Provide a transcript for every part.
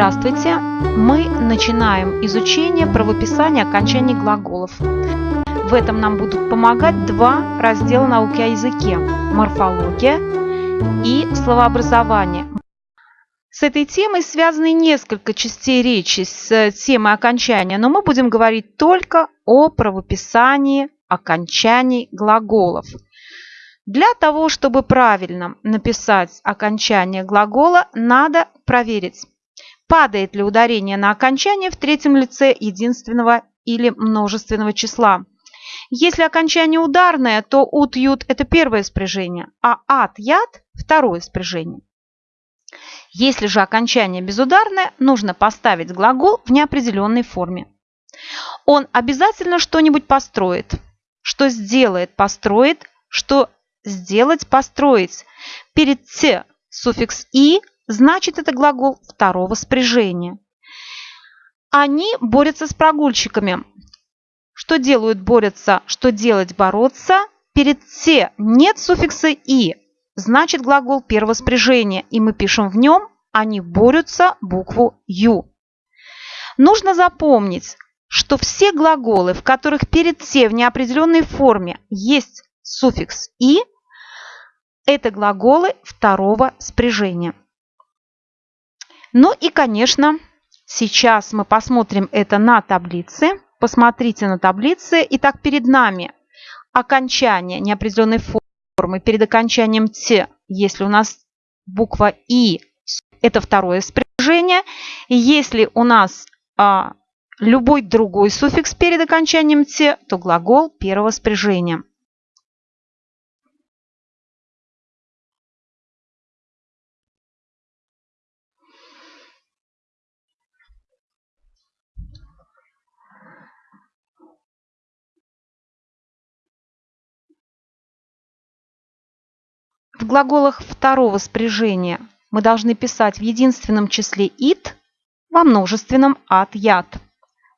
Здравствуйте! Мы начинаем изучение правописания окончаний глаголов. В этом нам будут помогать два раздела науки о языке – морфология и словообразование. С этой темой связаны несколько частей речи с темой окончания, но мы будем говорить только о правописании окончаний глаголов. Для того, чтобы правильно написать окончание глагола, надо проверить, падает ли ударение на окончание в третьем лице единственного или множественного числа. Если окончание ударное, то ут-ют – это первое спряжение, а ат-яд – второе спряжение. Если же окончание безударное, нужно поставить глагол в неопределенной форме. Он обязательно что-нибудь построит. Что сделает – построит, что сделать – построить. Перед «т» суффикс «и» значит это глагол второго спряжения. Они борются с прогульщиками. Что делают борются, что делать бороться. Перед «те» нет суффикса «и», значит глагол первого спряжения, и мы пишем в нем «они борются» букву «ю». Нужно запомнить, что все глаголы, в которых перед «те» в неопределенной форме есть суффикс «и», это глаголы второго спряжения. Ну и, конечно, сейчас мы посмотрим это на таблице. Посмотрите на таблице. Итак, перед нами окончание неопределенной формы. Перед окончанием «т», если у нас буква «и», это второе спряжение. Если у нас а, любой другой суффикс перед окончанием «т», то глагол первого спряжения. В глаголах второго спряжения мы должны писать в единственном числе «it», во множественном «at», «ят».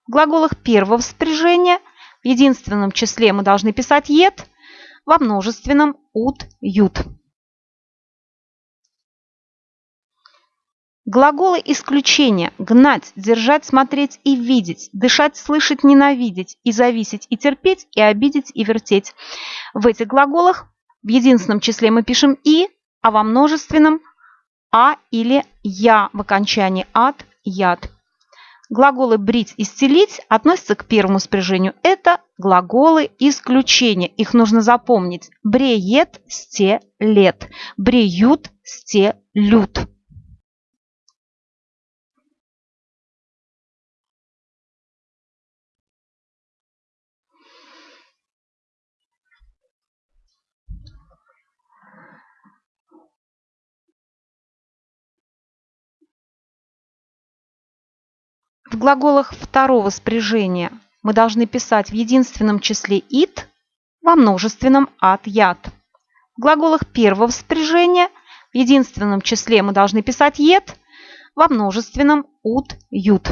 В глаголах первого спряжения в единственном числе мы должны писать «ет», во множественном «ут», «ют». Глаголы исключения – гнать, держать, смотреть и видеть, дышать, слышать, ненавидеть, и зависеть, и терпеть, и обидеть, и вертеть. В этих глаголах в единственном числе мы пишем «и», а во множественном «а» или «я» в окончании «ад», «яд». Глаголы «брить» и «стелить» относятся к первому спряжению. Это глаголы исключения. Их нужно запомнить. Бреет, стелет. Бреют, стелют. В глаголах второго спряжения мы должны писать в единственном числе «it», во множественном «at», «ят». В глаголах первого спряжения в единственном числе мы должны писать «ет», во множественном «ут», «ют».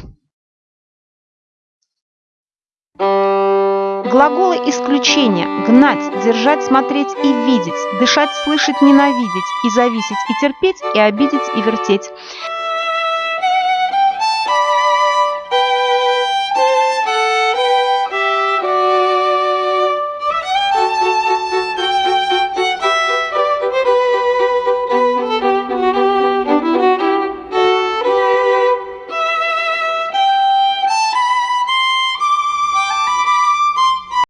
Глаголы исключения – гнать, держать, смотреть и видеть, дышать, слышать, ненавидеть, и зависеть, и терпеть, и обидеть, и вертеть.